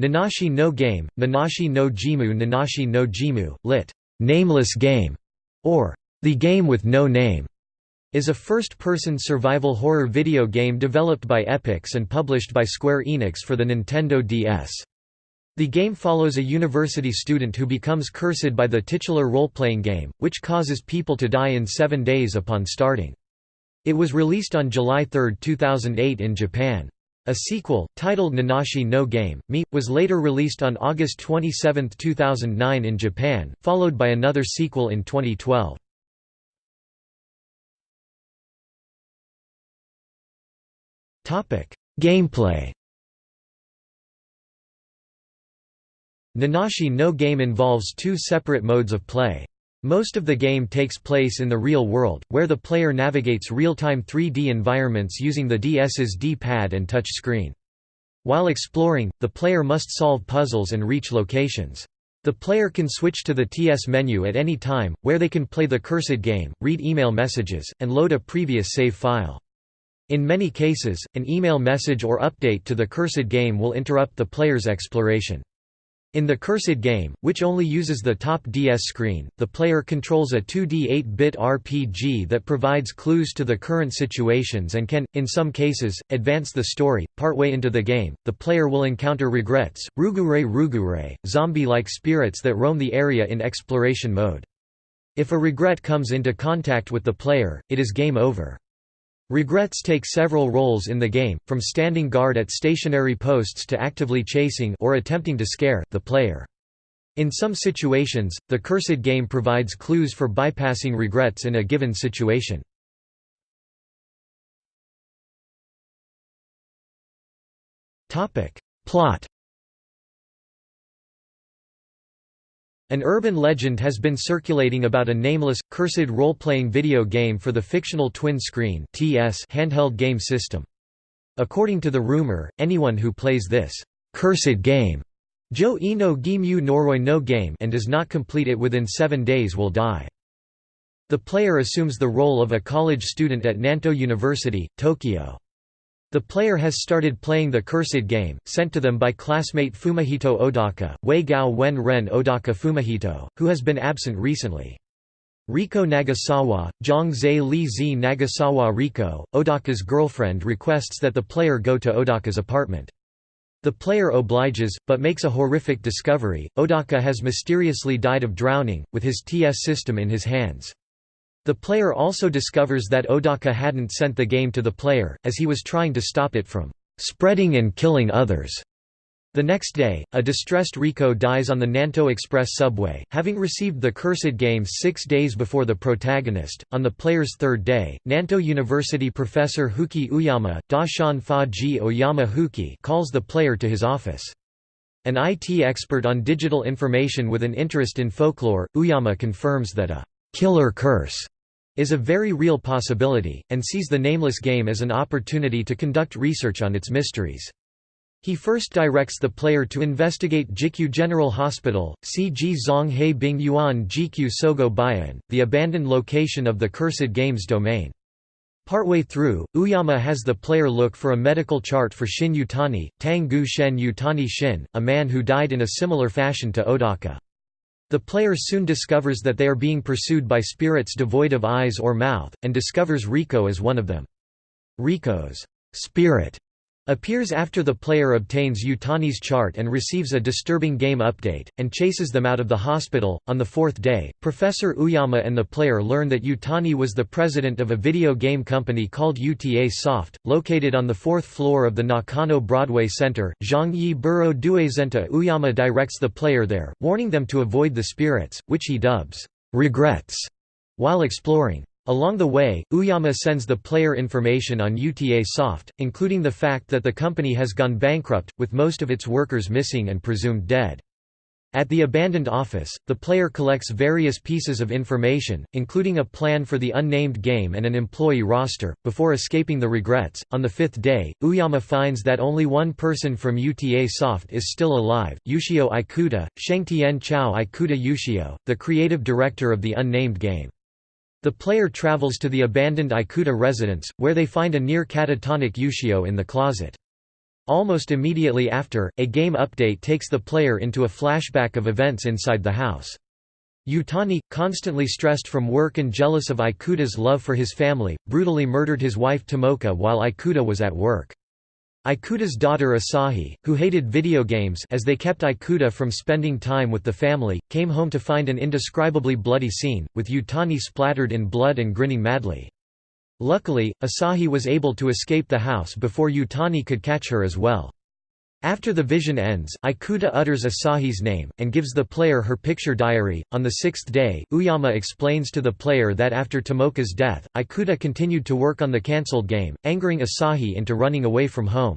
Nanashi no Game, Nanashi no Jimu Nanashi no Jimu, lit. Nameless Game, or The Game with No Name, is a first-person survival horror video game developed by Epics and published by Square Enix for the Nintendo DS. The game follows a university student who becomes cursed by the titular role-playing game, which causes people to die in seven days upon starting. It was released on July 3, 2008 in Japan. A sequel, titled Nanashi no Game, Me, was later released on August 27, 2009 in Japan, followed by another sequel in 2012. Gameplay Nanashi no Game involves two separate modes of play. Most of the game takes place in the real world, where the player navigates real-time 3D environments using the DS's D-pad and touch screen. While exploring, the player must solve puzzles and reach locations. The player can switch to the TS menu at any time, where they can play the cursed game, read email messages, and load a previous save file. In many cases, an email message or update to the cursed game will interrupt the player's exploration. In the Cursed game, which only uses the top DS screen, the player controls a 2D 8-bit RPG that provides clues to the current situations and can, in some cases, advance the story. Partway into the game, the player will encounter regrets, rugure rugure, zombie-like spirits that roam the area in exploration mode. If a regret comes into contact with the player, it is game over. Regrets take several roles in the game, from standing guard at stationary posts to actively chasing or attempting to scare the player. In some situations, the Cursed game provides clues for bypassing regrets in a given situation. Plot An urban legend has been circulating about a nameless, cursed role-playing video game for the fictional twin-screen handheld game system. According to the rumor, anyone who plays this «cursed game» Jo Ino Gimu Noroi no game and does not complete it within seven days will die. The player assumes the role of a college student at Nanto University, Tokyo. The player has started playing the Cursed game, sent to them by classmate Fumihito Odaka, Wei Gao Wen Ren Odaka Fumihito, who has been absent recently. Riko Nagasawa, Zhang Li Zi Nagasawa Riko, Odaka's girlfriend requests that the player go to Odaka's apartment. The player obliges, but makes a horrific discovery, Odaka has mysteriously died of drowning, with his TS system in his hands. The player also discovers that Odaka hadn't sent the game to the player, as he was trying to stop it from spreading and killing others. The next day, a distressed Riko dies on the Nanto Express subway, having received the cursed game six days before the protagonist. On the player's third day, Nanto University professor Huki Uyama, Dashan Fa Ji Oyama Huki, calls the player to his office. An IT expert on digital information with an interest in folklore, Uyama confirms that a killer curse is a very real possibility, and sees the nameless game as an opportunity to conduct research on its mysteries. He first directs the player to investigate Jikyu General Hospital, CG Zong He Bing Yuan Jikyu Sogo Bayan, the abandoned location of the Cursed Games domain. Partway through, Uyama has the player look for a medical chart for Shin Yutani, Tang Gu Shen Yutani Shin, a man who died in a similar fashion to Odaka. The player soon discovers that they are being pursued by spirits devoid of eyes or mouth, and discovers Riko as one of them. Riko's spirit appears after the player obtains Yutani's chart and receives a disturbing game update, and chases them out of the hospital. On the fourth day, Professor Uyama and the player learn that Yutani was the president of a video game company called UTA Soft, located on the fourth floor of the Nakano Broadway Center. Zhangyi Buro Duezenta Uyama directs the player there, warning them to avoid the spirits, which he dubs regrets, while exploring. Along the way, Uyama sends the player information on UTA Soft, including the fact that the company has gone bankrupt, with most of its workers missing and presumed dead. At the abandoned office, the player collects various pieces of information, including a plan for the unnamed game and an employee roster, before escaping the regrets. On the fifth day, Uyama finds that only one person from UTA Soft is still alive Yushio Ikuta, Shengtian Chao Ikuta Yushio, the creative director of the unnamed game. The player travels to the abandoned Ikuta residence, where they find a near catatonic Yushio in the closet. Almost immediately after, a game update takes the player into a flashback of events inside the house. Yutani, constantly stressed from work and jealous of Ikuta's love for his family, brutally murdered his wife Tomoka while Ikuta was at work. Ikuta's daughter Asahi, who hated video games as they kept Ikuta from spending time with the family, came home to find an indescribably bloody scene, with Yutani splattered in blood and grinning madly. Luckily, Asahi was able to escape the house before Yutani could catch her as well. After the vision ends, Ikuta utters Asahi's name, and gives the player her picture diary. On the sixth day, Uyama explains to the player that after Tomoka's death, Ikuta continued to work on the cancelled game, angering Asahi into running away from home.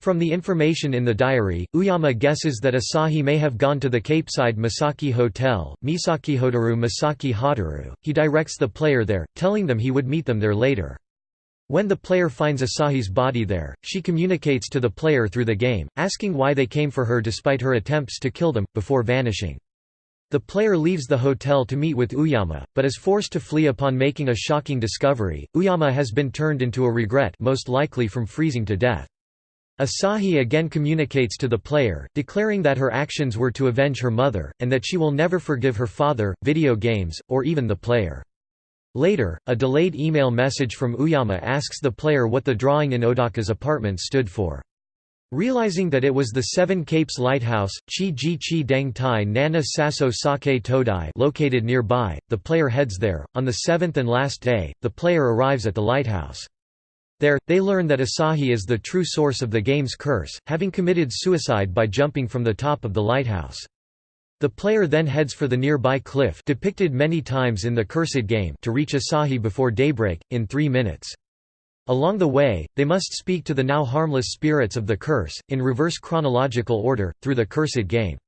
From the information in the diary, Uyama guesses that Asahi may have gone to the Capeside Misaki Hotel, Misakihotaru Misaki Hotaru. He directs the player there, telling them he would meet them there later. When the player finds Asahi's body there, she communicates to the player through the game, asking why they came for her despite her attempts to kill them, before vanishing. The player leaves the hotel to meet with Uyama, but is forced to flee upon making a shocking discovery. Uyama has been turned into a regret most likely from freezing to death. Asahi again communicates to the player, declaring that her actions were to avenge her mother, and that she will never forgive her father, video games, or even the player. Later, a delayed email message from Uyama asks the player what the drawing in Odaka's apartment stood for. Realizing that it was the Seven Capes Lighthouse, Chi Ji Chi Deng Tai Nana Sasso Sake Todai located nearby, the player heads there. On the seventh and last day, the player arrives at the lighthouse. There, they learn that Asahi is the true source of the game's curse, having committed suicide by jumping from the top of the lighthouse. The player then heads for the nearby cliff depicted many times in the Cursed game to reach Asahi before daybreak, in three minutes. Along the way, they must speak to the now harmless spirits of the curse, in reverse chronological order, through the Cursed game.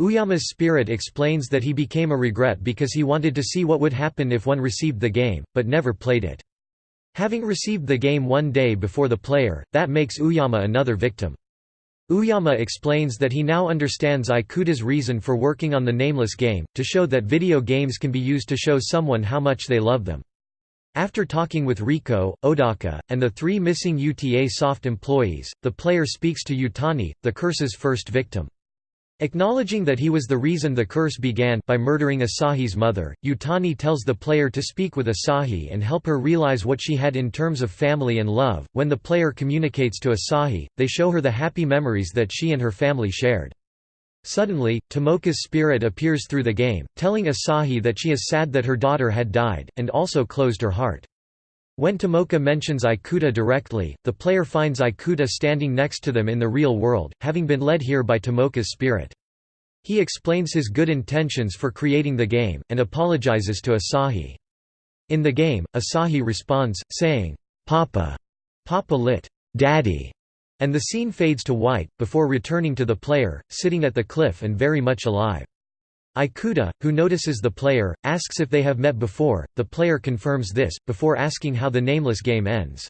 Uyama's spirit explains that he became a regret because he wanted to see what would happen if one received the game, but never played it. Having received the game one day before the player, that makes Uyama another victim. Uyama explains that he now understands Ikuta's reason for working on the nameless game, to show that video games can be used to show someone how much they love them. After talking with Riko, Odaka, and the three missing UTA Soft employees, the player speaks to Yutani, the curse's first victim. Acknowledging that he was the reason the curse began by murdering Asahi's mother, Yutani tells the player to speak with Asahi and help her realize what she had in terms of family and love. When the player communicates to Asahi, they show her the happy memories that she and her family shared. Suddenly, Tomoka's spirit appears through the game, telling Asahi that she is sad that her daughter had died, and also closed her heart. When Tomoka mentions Ikuta directly, the player finds Ikuta standing next to them in the real world, having been led here by Tomoka's spirit. He explains his good intentions for creating the game, and apologizes to Asahi. In the game, Asahi responds, saying, Papa, Papa lit, Daddy, and the scene fades to white, before returning to the player, sitting at the cliff and very much alive. Ikuta, who notices the player, asks if they have met before, the player confirms this, before asking how the nameless game ends.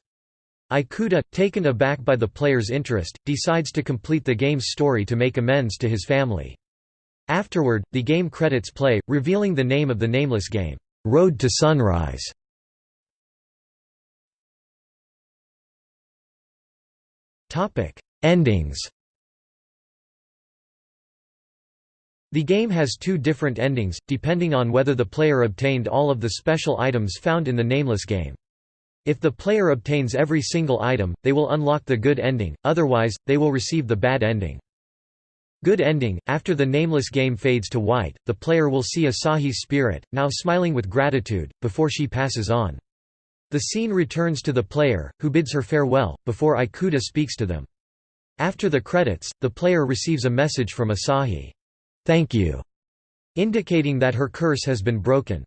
Ikuta, taken aback by the player's interest, decides to complete the game's story to make amends to his family. Afterward, the game credits play, revealing the name of the nameless game, Road to Sunrise. Endings The game has two different endings, depending on whether the player obtained all of the special items found in the Nameless game. If the player obtains every single item, they will unlock the good ending, otherwise, they will receive the bad ending. Good ending – After the Nameless game fades to white, the player will see Asahi's spirit, now smiling with gratitude, before she passes on. The scene returns to the player, who bids her farewell, before Ikuta speaks to them. After the credits, the player receives a message from Asahi. Thank you, indicating that her curse has been broken.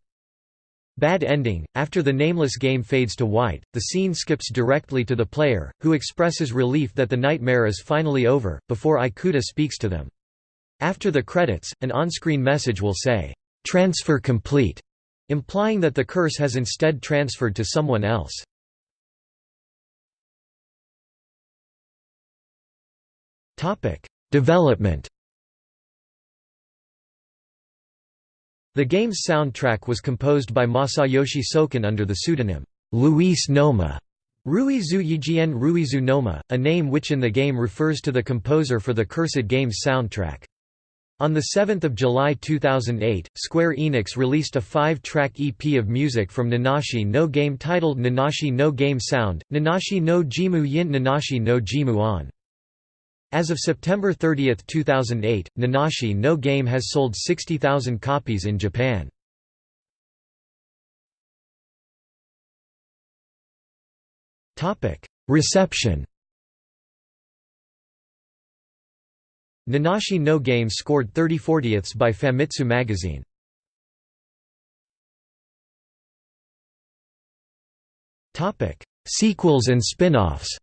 Bad ending – After the nameless game fades to white, the scene skips directly to the player, who expresses relief that the nightmare is finally over, before Ikuta speaks to them. After the credits, an on-screen message will say, "'Transfer complete' implying that the curse has instead transferred to someone else. Development The game's soundtrack was composed by Masayoshi Soken under the pseudonym Luis Noma, Ruizu Yijien Ruizu Noma, a name which in the game refers to the composer for the Cursed Games soundtrack. On 7 July 2008, Square Enix released a five-track EP of music from Nanashi no Game titled Nanashi no Game Sound, Nanashi no Jimu Yin Nanashi no Jimu On. As of September 30, 2008, Nanashi no Game has sold 60,000 copies in Japan. Reception Nanashi no Game scored 30 40ths by Famitsu magazine. Sequels and spin-offs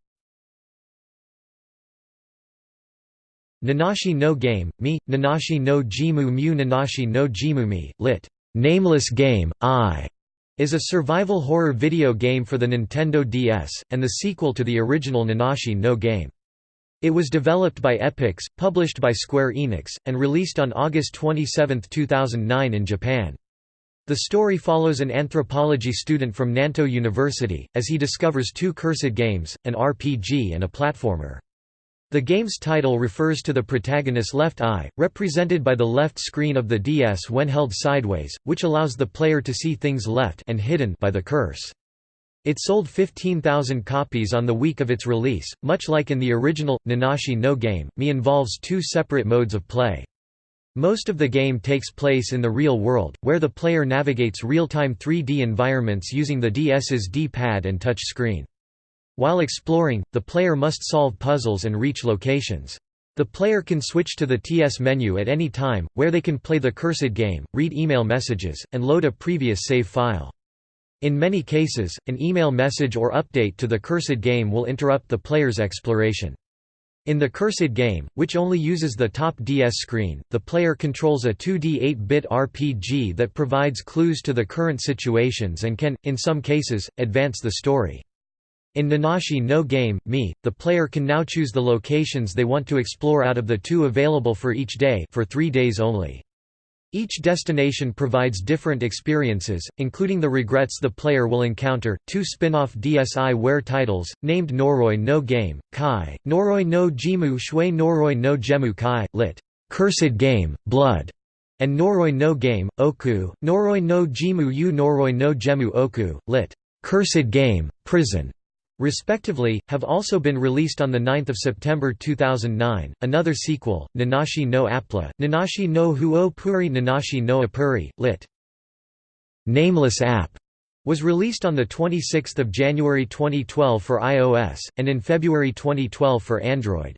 Nanashi no Game, Mi, Nanashi no Jimu Mu Nanashi no Jimu Mi, lit. Nameless Game, I, is a survival horror video game for the Nintendo DS, and the sequel to the original Nanashi no Game. It was developed by Epics, published by Square Enix, and released on August 27, 2009 in Japan. The story follows an anthropology student from Nanto University, as he discovers two cursed games, an RPG and a platformer. The game's title refers to the protagonist's left eye, represented by the left screen of the DS when held sideways, which allows the player to see things left and hidden by the curse. It sold 15,000 copies on the week of its release, much like in the original, Nanashi no Game, Mi involves two separate modes of play. Most of the game takes place in the real world, where the player navigates real-time 3D environments using the DS's D-pad and touch screen. While exploring, the player must solve puzzles and reach locations. The player can switch to the TS menu at any time, where they can play the cursed game, read email messages, and load a previous save file. In many cases, an email message or update to the cursed game will interrupt the player's exploration. In the Cursed game, which only uses the top DS screen, the player controls a 2D 8-bit RPG that provides clues to the current situations and can, in some cases, advance the story. In Nanashi no Game, me, the player can now choose the locations they want to explore out of the two available for each day for three days only. Each destination provides different experiences, including the regrets the player will encounter. Two spin off DSiWare titles, named Noroi no Game, Kai, Noroi no Jimu Shui Noroi no Gemu Kai, lit. Cursed Game, Blood, and Noroi no Game, Oku, Noroi no Jimu Yu Noroi no Gemu Oku, lit. Cursed Game, Prison, respectively, have also been released on 9 September 2009. Another sequel, Nanashi no Appli, Nanashi no Huo Puri Nanashi no Apuri, lit. Nameless App, was released on 26 January 2012 for iOS, and in February 2012 for Android.